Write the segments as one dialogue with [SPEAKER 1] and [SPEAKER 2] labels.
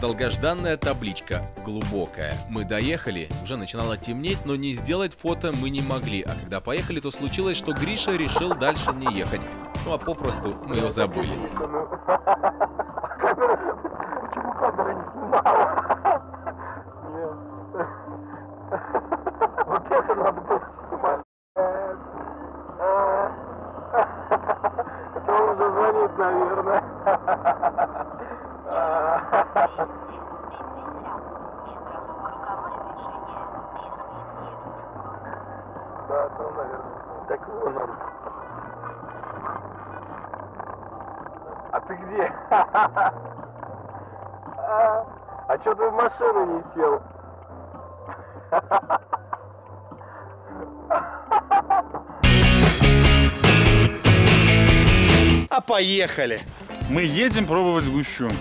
[SPEAKER 1] Долгожданная табличка, глубокая. Мы доехали, уже начинало темнеть, но не сделать фото мы не могли. А когда поехали, то случилось, что Гриша решил дальше не ехать. Ну а попросту мы его забыли.
[SPEAKER 2] Почему камера не снимала? А, что ты в машину не сел?
[SPEAKER 3] А поехали!
[SPEAKER 4] Мы едем пробовать сгущенку.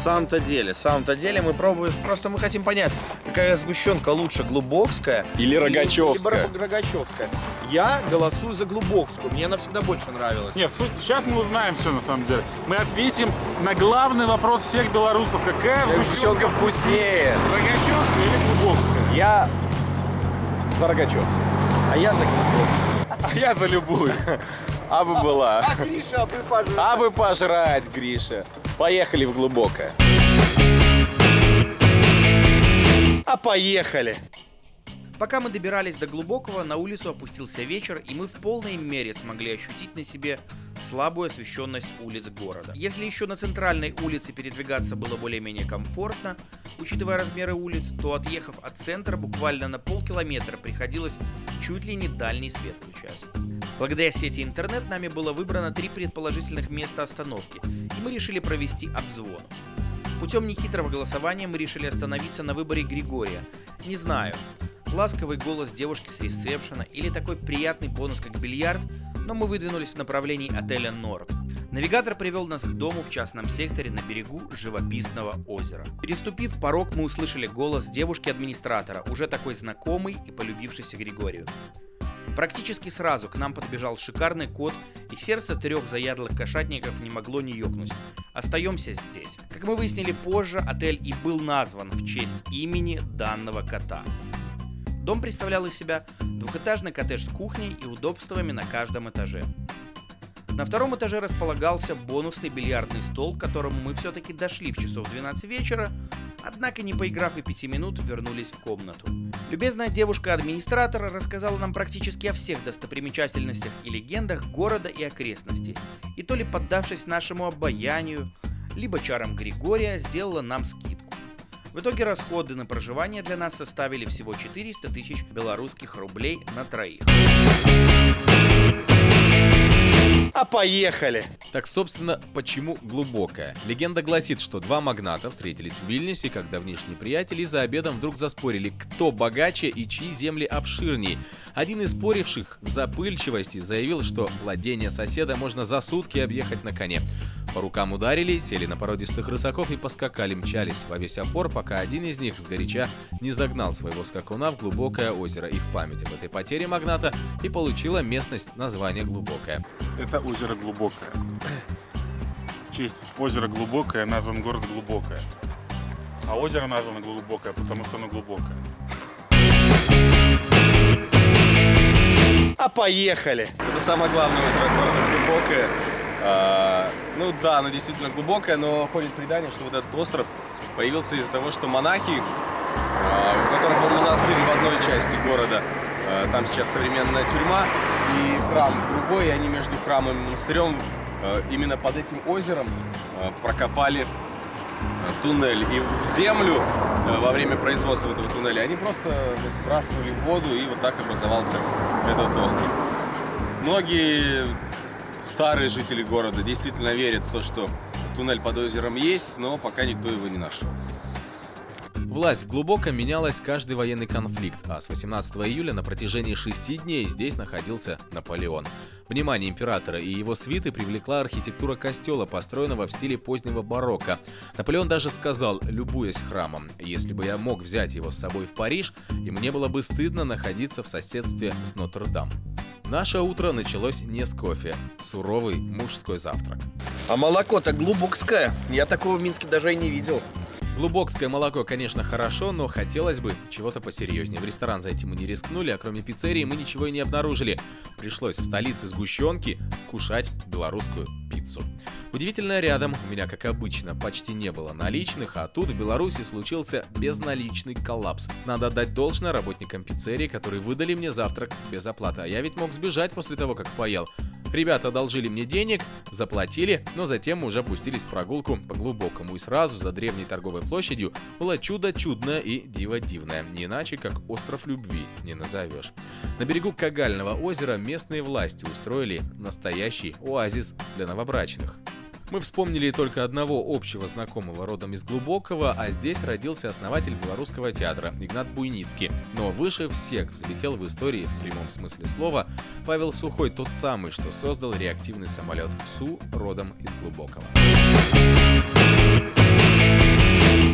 [SPEAKER 3] В самом-то деле, в самом-то деле мы пробуем, просто мы хотим понять, какая сгущенка лучше, глубокская
[SPEAKER 1] Или рогачевская.
[SPEAKER 3] Или, рогачевская. Я голосую за глубокскую, мне она всегда больше нравилась.
[SPEAKER 4] Нет, суть- сейчас мы узнаем все на самом деле. Мы ответим на главный вопрос всех белорусов. Какая сгущенка
[SPEAKER 1] вкуснее.
[SPEAKER 4] Рогачевская или Глубокская?
[SPEAKER 1] Я за Рогачевскую.
[SPEAKER 3] А я за глубокую.
[SPEAKER 4] А я за любую.
[SPEAKER 1] А бы была.
[SPEAKER 3] Гриша, а вы, пожалуйста.
[SPEAKER 1] А бы пожрать, Гриша. Поехали в глубокое.
[SPEAKER 3] А поехали!
[SPEAKER 5] Пока мы добирались до глубокого, на улицу опустился вечер, и мы в полной мере смогли ощутить на себе слабую освещенность улиц города. Если еще на центральной улице передвигаться было более-менее комфортно, учитывая размеры улиц, то отъехав от центра буквально на полкилометра приходилось чуть ли не дальний свет включать. Благодаря сети интернет нами было выбрано три предположительных места остановки, и мы решили провести обзвон. Путем нехитрого голосования мы решили остановиться на выборе Григория. Не знаю, ласковый голос девушки с ресепшена или такой приятный бонус, как бильярд, но мы выдвинулись в направлении отеля Норд. Навигатор привел нас к дому в частном секторе на берегу живописного озера. Переступив порог, мы услышали голос девушки-администратора, уже такой знакомый и полюбившийся Григорию. Практически сразу к нам подбежал шикарный кот, и сердце трех заядлых кошатников не могло не ёкнуть. Остаемся здесь. Как мы выяснили позже, отель и был назван в честь имени данного кота. Дом представлял из себя двухэтажный коттедж с кухней и удобствами на каждом этаже. На втором этаже располагался бонусный бильярдный стол, к которому мы все-таки дошли в часов 12 вечера, однако не поиграв и 5 минут, вернулись в комнату. Любезная девушка-администратора рассказала нам практически о всех достопримечательностях и легендах города и окрестностей, и то ли поддавшись нашему обаянию, либо чарам Григория, сделала нам скидку. В итоге расходы на проживание для нас составили всего 400 тысяч белорусских рублей на троих.
[SPEAKER 3] А поехали!
[SPEAKER 1] Так, собственно, почему глубокая? Легенда гласит, что два магната встретились в Вильнюсе, как давнишние приятели, и за обедом вдруг заспорили, кто богаче и чьи земли обширнее. Один из споривших в запыльчивости заявил, что владение соседа можно за сутки объехать на коне. По рукам ударили, сели на породистых рысаков и поскакали, мчались во весь опор, пока один из них сгоряча не загнал своего скакуна в глубокое озеро. И в память об этой потере магната и получила местность название Глубокое.
[SPEAKER 4] Это озеро Глубокое. В честь озера Глубокое назван город Глубокое. А озеро названо глубокое, потому что оно глубокое.
[SPEAKER 3] А поехали!
[SPEAKER 6] Это самое главное озеро города, глубокое. Ну да, оно действительно глубокое, но ходит предание, что вот этот остров появился из-за того, что монахи, а, у которых был монастырь в одной части города, а, там сейчас современная тюрьма, и храм другой, и они между храмом и монастырем а, именно под этим озером прокопали туннель. И в землю во время производства этого туннеля они просто сбрасывали воду, и вот так образовался этот остров. Многие старые жители города действительно верят в то, что туннель под озером есть, но пока никто его не нашел.
[SPEAKER 1] Власть глубоко менялась каждый военный конфликт, а с 18 июля на протяжении шести дней здесь находился Наполеон. Внимание императора и его свиты привлекла архитектура костела, построенного в стиле позднего барокко. Наполеон даже сказал, любуясь храмом, если бы я мог взять его с собой в Париж, и мне было бы стыдно находиться в соседстве с Нотр-Дам. Наше утро началось не с кофе. Суровый мужской завтрак.
[SPEAKER 3] А молоко-то глубокское. Я такого в Минске даже и не видел.
[SPEAKER 1] Глубокское молоко, конечно, хорошо, но хотелось бы чего-то посерьезнее. В ресторан зайти мы не рискнули, а кроме пиццерии мы ничего и не обнаружили. Пришлось в столице сгущенки кушать белорусскую пиццу. Удивительно рядом, у меня, как обычно, почти не было наличных, а тут в Беларуси случился безналичный коллапс. Надо отдать должное работникам пиццерии, которые выдали мне завтрак без оплаты. А я ведь мог сбежать после того, как поел. Ребята одолжили мне денег, заплатили, но затем мы уже опустились в прогулку по глубокому. И сразу за древней торговой площадью было чудо чудное и диво дивное. Не иначе, как остров любви не назовешь. На берегу Кагального озера местные власти устроили настоящий оазис для новобрачных. Мы вспомнили только одного общего знакомого родом из Глубокого, а здесь родился основатель белорусского театра Игнат Буйницкий. Но выше всех взлетел в истории в прямом смысле слова Павел Сухой, тот самый, что создал реактивный самолет СУ родом из Глубокого.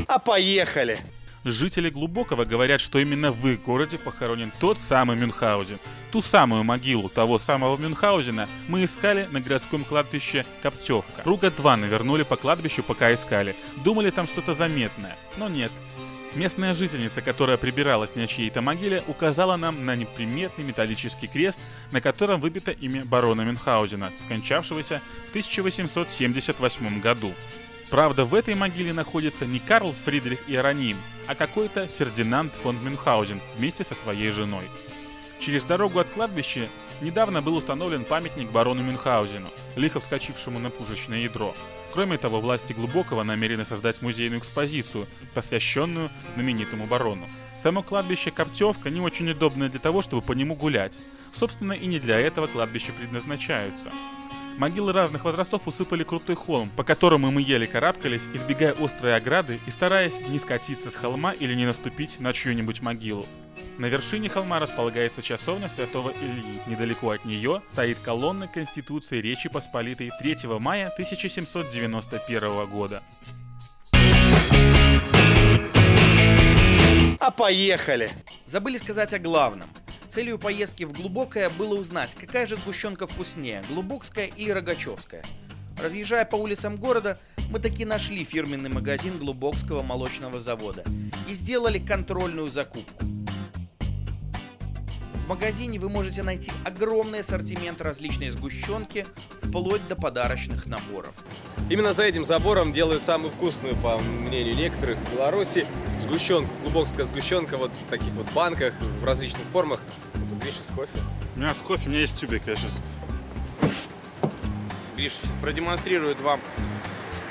[SPEAKER 3] А поехали!
[SPEAKER 4] Жители Глубокого говорят, что именно в их городе похоронен тот самый Мюнхгаузен. Ту самую могилу того самого Мюнхгаузена мы искали на городском кладбище Коптевка. Круга два навернули по кладбищу, пока искали. Думали там что-то заметное, но нет. Местная жительница, которая прибиралась на чьей-то могиле, указала нам на неприметный металлический крест, на котором выбито имя барона Мюнхгаузена, скончавшегося в 1878 году. Правда, в этой могиле находится не Карл Фридрих Иероним, а какой-то Фердинанд фон Мюнхгаузен вместе со своей женой. Через дорогу от кладбища недавно был установлен памятник барону Мюнхгаузену, лихо вскочившему на пушечное ядро. Кроме того, власти Глубокого намерены создать музейную экспозицию, посвященную знаменитому барону. Само кладбище Коптевка не очень удобное для того, чтобы по нему гулять. Собственно, и не для этого кладбища предназначаются. Могилы разных возрастов усыпали крутой холм, по которому мы еле карабкались, избегая острой ограды и стараясь не скатиться с холма или не наступить на чью-нибудь могилу. На вершине холма располагается часовня Святого Ильи. Недалеко от нее стоит колонна Конституции Речи Посполитой 3 мая 1791 года.
[SPEAKER 3] А поехали!
[SPEAKER 5] Забыли сказать о главном. Целью поездки в Глубокое было узнать, какая же сгущенка вкуснее, Глубокская или Рогачевская. Разъезжая по улицам города, мы таки нашли фирменный магазин Глубокского молочного завода и сделали контрольную закупку. В магазине вы можете найти огромный ассортимент различной сгущенки, вплоть до подарочных наборов.
[SPEAKER 6] Именно за этим забором делают самую вкусную, по мнению некоторых, в Беларуси сгущенку. Глубокская сгущенка вот в таких вот банках, в различных формах. Вот у Гриши с кофе.
[SPEAKER 4] У меня с кофе, у меня есть тюбик, я сейчас...
[SPEAKER 3] Гриш продемонстрирует вам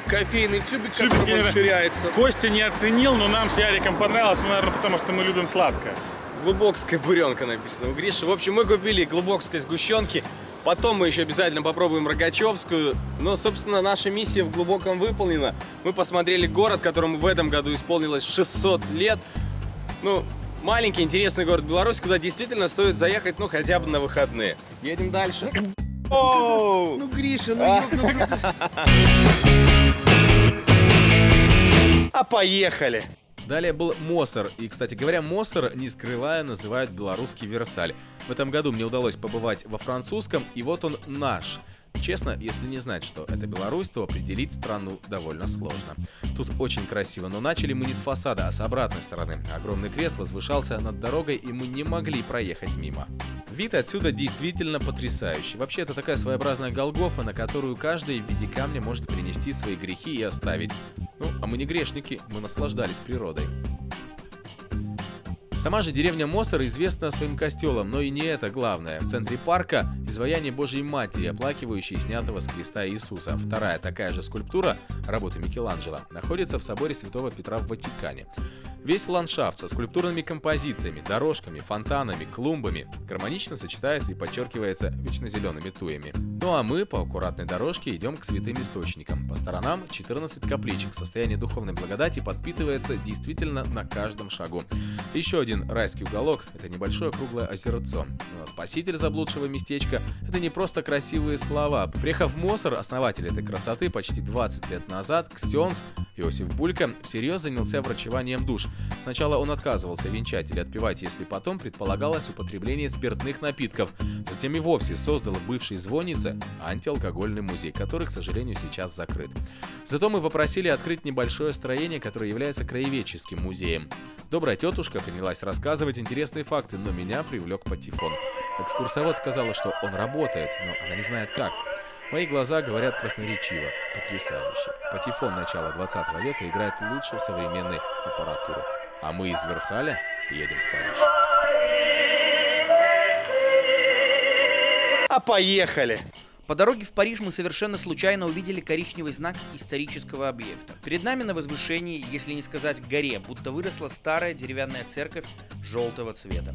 [SPEAKER 3] кофейный тюбик,
[SPEAKER 4] Тюбик,
[SPEAKER 3] который
[SPEAKER 4] я-
[SPEAKER 3] расширяется.
[SPEAKER 4] Костя не оценил, но нам с Яриком понравилось, ну, наверное, потому что мы любим сладкое.
[SPEAKER 6] Глубокская буренка написано у Гриши. В общем, мы купили глубокской сгущенки. Потом мы еще обязательно попробуем Рогачевскую. Но, собственно, наша миссия в глубоком выполнена. Мы посмотрели город, которому в этом году исполнилось 600 лет. Ну, маленький интересный город Беларусь, куда действительно стоит заехать, ну, хотя бы на выходные. Едем дальше.
[SPEAKER 3] Ну, Гриша, ну ёбнутый ты. А поехали!
[SPEAKER 1] Далее был Моссер. И, кстати говоря, Моссер, не скрывая, называют белорусский Версаль. В этом году мне удалось побывать во французском, и вот он наш. Честно, если не знать, что это Беларусь, то определить страну довольно сложно. Тут очень красиво, но начали мы не с фасада, а с обратной стороны. Огромный крест возвышался над дорогой, и мы не могли проехать мимо. Вид отсюда действительно потрясающий. Вообще, это такая своеобразная Голгофа, на которую каждый в виде камня может принести свои грехи и оставить. Ну, а мы не грешники, мы наслаждались природой. Сама же деревня Мосор известна своим костелом, но и не это главное. В центре парка изваяние Божьей Матери, оплакивающей снятого с креста Иисуса. Вторая такая же скульптура, работы Микеланджело, находится в соборе Святого Петра в Ватикане. Весь ландшафт со скульптурными композициями, дорожками, фонтанами, клумбами гармонично сочетается и подчеркивается вечно зелеными туями. Ну а мы по аккуратной дорожке идем к святым источникам. По сторонам 14 капличек. Состояние духовной благодати подпитывается действительно на каждом шагу. Еще один райский уголок – это небольшое круглое озерцо. Но спаситель заблудшего местечка – это не просто красивые слова. Приехав в Мосор, основатель этой красоты почти 20 лет назад, Ксенс Иосиф Булька всерьез занялся врачеванием душ. Сначала он отказывался венчать или отпевать, если потом предполагалось употребление спиртных напитков. Затем и вовсе создал в бывшей звоннице антиалкогольный музей, который, к сожалению, сейчас закрыт. Зато мы попросили открыть небольшое строение, которое является краеведческим музеем. Добрая тетушка принялась рассказывать интересные факты, но меня привлек патефон. Экскурсовод сказала, что он работает, но она не знает как. Мои глаза говорят красноречиво, потрясающе. Патефон начала 20 века играет лучше современной аппаратуры. А мы из Версаля едем в Париж.
[SPEAKER 3] А поехали!
[SPEAKER 5] По дороге в Париж мы совершенно случайно увидели коричневый знак исторического объекта. Перед нами на возвышении, если не сказать горе, будто выросла старая деревянная церковь желтого цвета.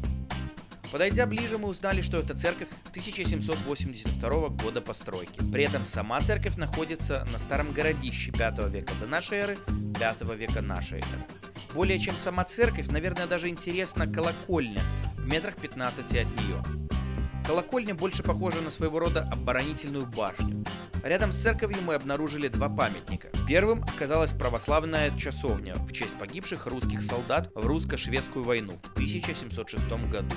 [SPEAKER 5] Подойдя ближе, мы узнали, что это церковь 1782 года постройки. При этом сама церковь находится на старом городище 5 века до нашей эры, 5 века нашей эры. Более чем сама церковь, наверное, даже интересна колокольня в метрах 15 от нее. Колокольня больше похожа на своего рода оборонительную башню. Рядом с церковью мы обнаружили два памятника. Первым оказалась православная часовня в честь погибших русских солдат в русско-шведскую войну в 1706 году.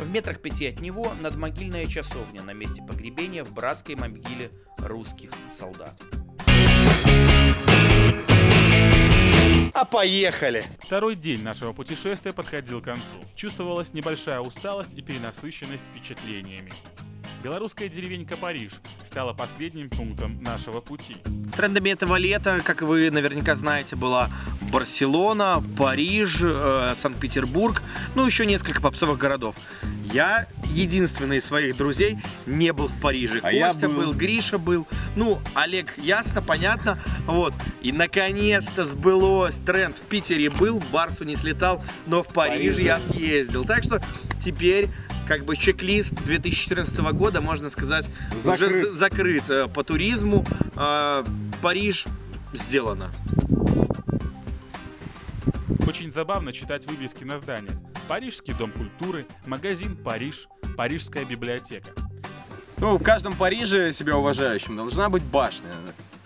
[SPEAKER 5] В метрах пяти от него надмогильная часовня на месте погребения в братской могиле русских солдат.
[SPEAKER 3] А поехали!
[SPEAKER 4] Второй день нашего путешествия подходил к концу. Чувствовалась небольшая усталость и перенасыщенность впечатлениями. Белорусская деревенька Париж стала последним пунктом нашего пути.
[SPEAKER 3] Трендами этого лета, как вы наверняка знаете, была Барселона, Париж, э, Санкт-Петербург, ну еще несколько попсовых городов. Я единственный из своих друзей не был в Париже.
[SPEAKER 6] А я
[SPEAKER 3] Костя
[SPEAKER 6] был.
[SPEAKER 3] был, Гриша был. Ну, Олег, ясно, понятно. Вот. И наконец-то сбылось. Тренд в Питере был, в Барсу не слетал, но в Париж
[SPEAKER 6] Париже.
[SPEAKER 3] я съездил. Так что теперь как бы чек-лист 2014 года, можно сказать, уже
[SPEAKER 6] Закрыт.
[SPEAKER 3] з- закрыт э, по туризму. Париж сделано.
[SPEAKER 4] Очень забавно читать вывески на зданиях. Парижский дом культуры, магазин Париж, Парижская библиотека.
[SPEAKER 6] Ну, в каждом Париже себя уважающем должна быть башня.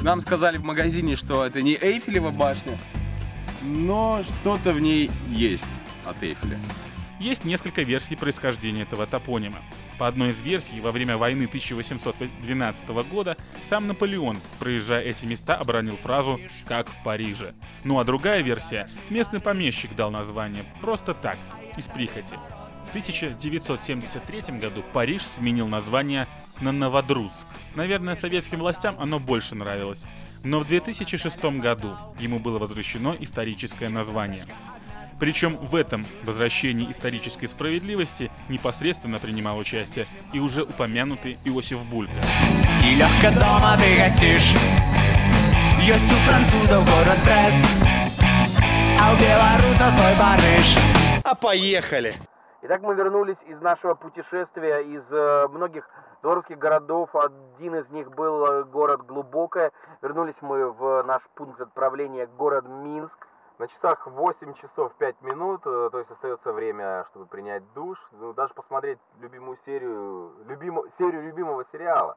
[SPEAKER 6] Нам сказали в магазине, что это не Эйфелева башня, но что-то в ней есть от Эйфеля.
[SPEAKER 4] Есть несколько версий происхождения этого топонима. По одной из версий, во время войны 1812 года сам Наполеон, проезжая эти места, обронил фразу «как в Париже». Ну а другая версия – местный помещик дал название просто так, из прихоти. В 1973 году Париж сменил название на Новодруцк. Наверное, советским властям оно больше нравилось. Но в 2006 году ему было возвращено историческое название. Причем в этом возвращении исторической справедливости непосредственно принимал участие и уже упомянутый Иосиф Булька.
[SPEAKER 7] И легко дома ты гостишь Есть у французов город Брест А у белорусов свой Париж
[SPEAKER 3] А поехали!
[SPEAKER 5] Итак, мы вернулись из нашего путешествия из э, многих белорусских городов. Один из них был э, город Глубокое. Вернулись мы в наш пункт отправления город Минск.
[SPEAKER 2] На часах 8 часов 5 минут, э, то есть остается время, чтобы принять душ, ну, даже посмотреть любимую серию, любимо, серию любимого сериала.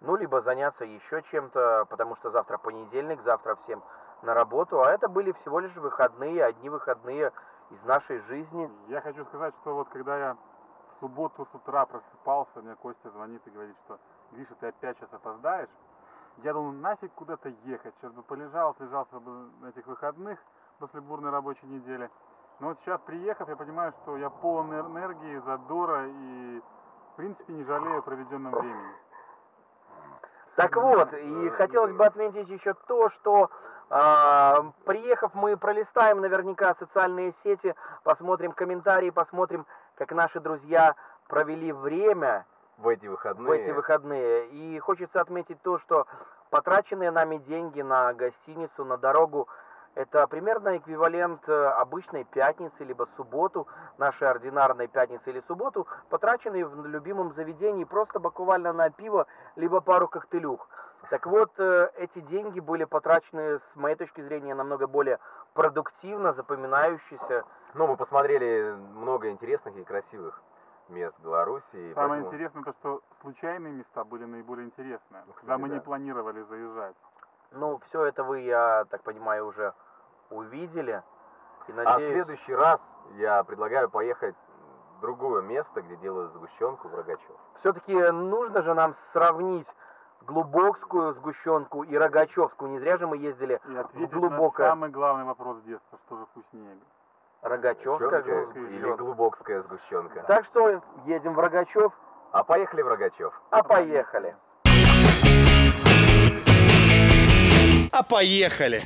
[SPEAKER 5] Ну, либо заняться еще чем-то, потому что завтра понедельник, завтра всем на работу. А это были всего лишь выходные, одни выходные из нашей жизни.
[SPEAKER 8] Я хочу сказать, что вот когда я в субботу с утра просыпался, мне Костя звонит и говорит, что Гриша, ты опять сейчас опоздаешь. Я думал, нафиг куда-то ехать, сейчас бы полежал, отлежался бы на этих выходных после бурной рабочей недели. Но вот сейчас приехав, я понимаю, что я полон энер- энергии, задора и, в принципе, не жалею о проведенном времени.
[SPEAKER 2] Так вот, и хотелось бы отметить еще то, что а, приехав, мы пролистаем наверняка социальные сети, посмотрим комментарии, посмотрим, как наши друзья провели время
[SPEAKER 6] В эти выходные.
[SPEAKER 2] в эти выходные. И хочется отметить то, что потраченные нами деньги на гостиницу, на дорогу, это примерно эквивалент э, обычной пятницы, либо субботу, нашей ординарной пятницы или субботу, потраченные в любимом заведении просто буквально на пиво, либо пару коктейлюх. Так вот, э, эти деньги были потрачены, с моей точки зрения, намного более продуктивно, запоминающиеся.
[SPEAKER 6] Ну, мы посмотрели много интересных и красивых мест Беларуси. и
[SPEAKER 8] Самое
[SPEAKER 6] поэтому-
[SPEAKER 8] интересное то, что случайные места были наиболее интересные,
[SPEAKER 6] Ну,
[SPEAKER 8] когда мы не
[SPEAKER 6] да.
[SPEAKER 8] планировали заезжать.
[SPEAKER 2] Ну, все это вы, я так понимаю, уже увидели. И
[SPEAKER 6] А в
[SPEAKER 2] надеюсь...
[SPEAKER 6] следующий раз я предлагаю поехать в другое место, где делают сгущенку в Рогачев.
[SPEAKER 2] Все-таки нужно же нам сравнить глубокскую сгущенку и рогачевскую. Не зря же мы ездили
[SPEAKER 8] И ответить
[SPEAKER 2] глубокое.
[SPEAKER 8] на самый главный вопрос детства, что же вкуснее.
[SPEAKER 2] Рогачевская
[SPEAKER 6] Сгущенка или глубокская сгущенка.
[SPEAKER 2] Так что едем в Рогачев,
[SPEAKER 6] А поехали в Рогачев.
[SPEAKER 2] а поехали.
[SPEAKER 9] А поехали!